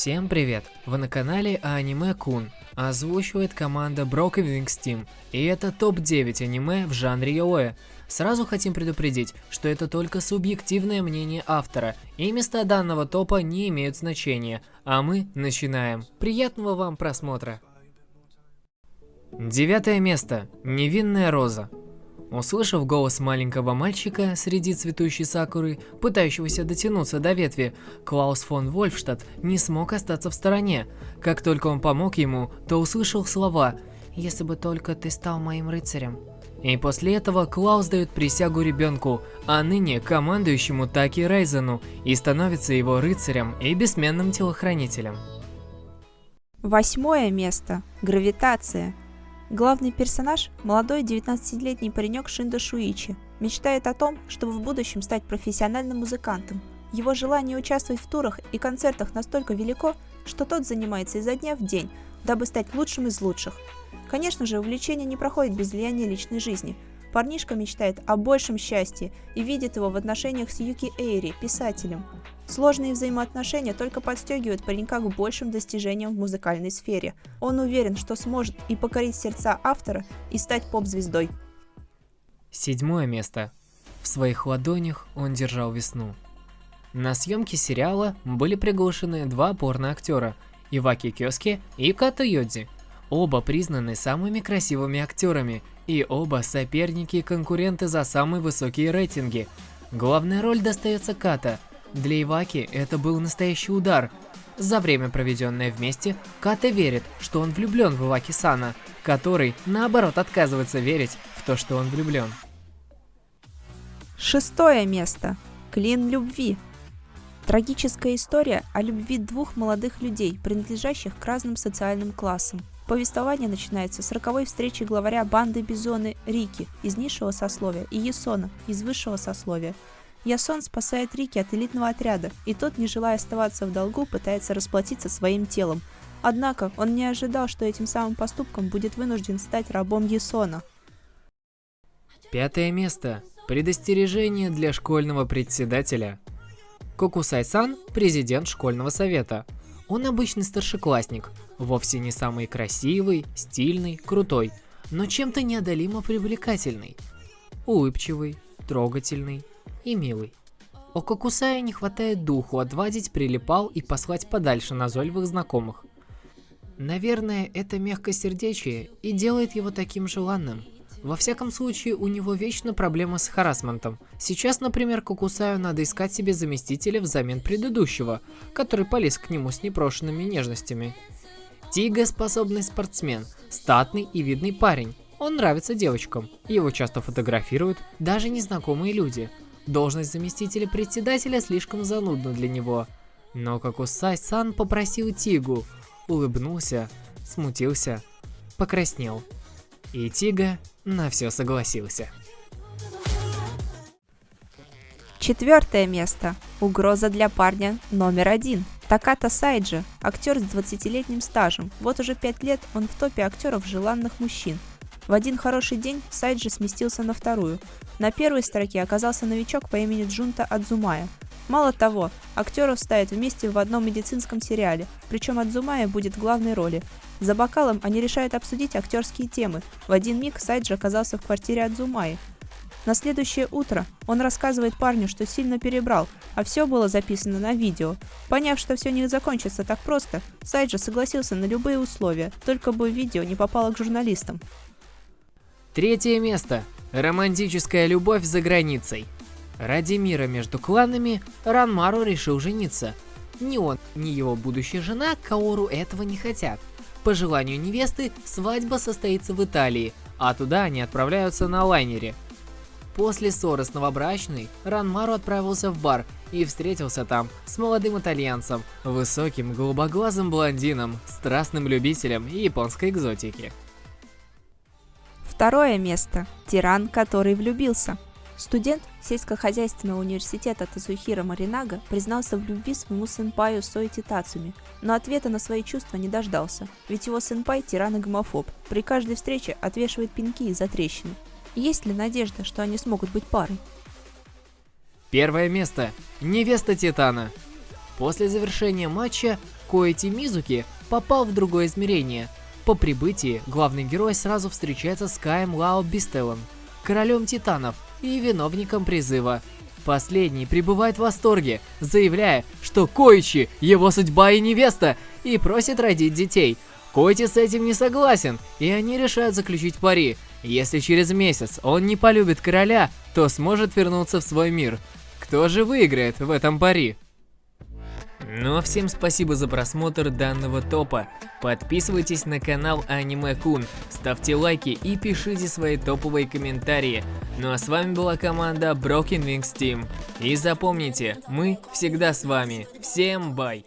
Всем привет! Вы на канале Аниме Кун. Озвучивает команда Broken Wings Team. И это топ-9 аниме в жанре яоэ. Сразу хотим предупредить, что это только субъективное мнение автора, и места данного топа не имеют значения. А мы начинаем. Приятного вам просмотра! Девятое место. Невинная роза. Услышав голос маленького мальчика среди цветущей сакуры, пытающегося дотянуться до ветви, Клаус фон Вольфштадт не смог остаться в стороне. Как только он помог ему, то услышал слова «Если бы только ты стал моим рыцарем». И после этого Клаус дает присягу ребенку, а ныне командующему Таки Рейзену, и становится его рыцарем и бессменным телохранителем. Восьмое место. Гравитация. Главный персонаж – молодой 19-летний паренек Шиндо Шуичи. Мечтает о том, чтобы в будущем стать профессиональным музыкантом. Его желание участвовать в турах и концертах настолько велико, что тот занимается изо дня в день, дабы стать лучшим из лучших. Конечно же, увлечение не проходит без влияния личной жизни. Парнишка мечтает о большем счастье и видит его в отношениях с Юки Эйри, писателем. Сложные взаимоотношения только подстегивают паренька к большим достижениям в музыкальной сфере. Он уверен, что сможет и покорить сердца автора, и стать поп-звездой. Седьмое место. В своих ладонях он держал весну. На съемке сериала были приглашены два порно-актера – Иваки Кёски и Като Йодзи. Оба признаны самыми красивыми актерами, и оба соперники и конкуренты за самые высокие рейтинги. Главная роль достается Ката – для Иваки это был настоящий удар. За время, проведенное вместе, Ката верит, что он влюблен в Иваки-сана, который, наоборот, отказывается верить в то, что он влюблен. Шестое место. Клин любви. Трагическая история о любви двух молодых людей, принадлежащих к разным социальным классам. Повествование начинается с роковой встречи главаря банды Бизоны Рики из низшего сословия и Есона из высшего сословия. Ясон спасает Рики от элитного отряда, и тот, не желая оставаться в долгу, пытается расплатиться своим телом. Однако он не ожидал, что этим самым поступком будет вынужден стать рабом Ясона. Пятое место. Предостережение для школьного председателя. Кокусай-сан – президент школьного совета. Он обычный старшеклассник, вовсе не самый красивый, стильный, крутой, но чем-то неодолимо привлекательный. Улыбчивый, трогательный, и милый. У Кокусая не хватает духу отвадить прилипал и послать подальше назойливых знакомых. Наверное, это мягкосердечие и делает его таким желанным. Во всяком случае, у него вечно проблемы с харасментом. Сейчас, например, Кокусаю надо искать себе заместителя взамен предыдущего, который полез к нему с непрошенными нежностями. Тига – способный спортсмен, статный и видный парень. Он нравится девочкам, его часто фотографируют даже незнакомые люди – Должность заместителя председателя слишком занудна для него. Но Кокусай-сан попросил Тигу, улыбнулся, смутился, покраснел. И Тига на все согласился. Четвертое место. Угроза для парня номер один. Таката Сайджи, актер с 20-летним стажем. Вот уже 5 лет он в топе актеров желанных мужчин. В один хороший день Сайджи сместился на вторую. На первой строке оказался новичок по имени Джунта Адзумая. Мало того, актеров ставят вместе в одном медицинском сериале, причем Адзумая будет главной роли. За бокалом они решают обсудить актерские темы. В один миг Сайджи оказался в квартире Адзумаи. На следующее утро он рассказывает парню, что сильно перебрал, а все было записано на видео. Поняв, что все не закончится так просто, Сайджи согласился на любые условия, только бы видео не попало к журналистам. Третье место. Романтическая любовь за границей. Ради мира между кланами Ранмару решил жениться. Ни он, ни его будущая жена Каору этого не хотят. По желанию невесты, свадьба состоится в Италии, а туда они отправляются на лайнере. После ссоры с новобрачной, Ранмару отправился в бар и встретился там с молодым итальянцем, высоким голубоглазым блондином, страстным любителем японской экзотики. Второе место. Тиран, который влюбился. Студент сельскохозяйственного университета Тазухира Маринага признался в любви своему сенпаю Сойти Тацуми, но ответа на свои чувства не дождался, ведь его сенпай тиран и гомофоб, при каждой встрече отвешивает пинки из-за трещины. Есть ли надежда, что они смогут быть парой? Первое место. Невеста Титана. После завершения матча Коэти Мизуки попал в другое измерение. По прибытии главный герой сразу встречается с Каем Лао Бистелом, королем титанов и виновником призыва. Последний пребывает в восторге, заявляя, что Коичи – его судьба и невеста, и просит родить детей. Коити с этим не согласен, и они решают заключить пари. Если через месяц он не полюбит короля, то сможет вернуться в свой мир. Кто же выиграет в этом пари? Ну а всем спасибо за просмотр данного топа. Подписывайтесь на канал Аниме Кун, ставьте лайки и пишите свои топовые комментарии. Ну а с вами была команда Broken Wings Team. И запомните, мы всегда с вами. Всем бай!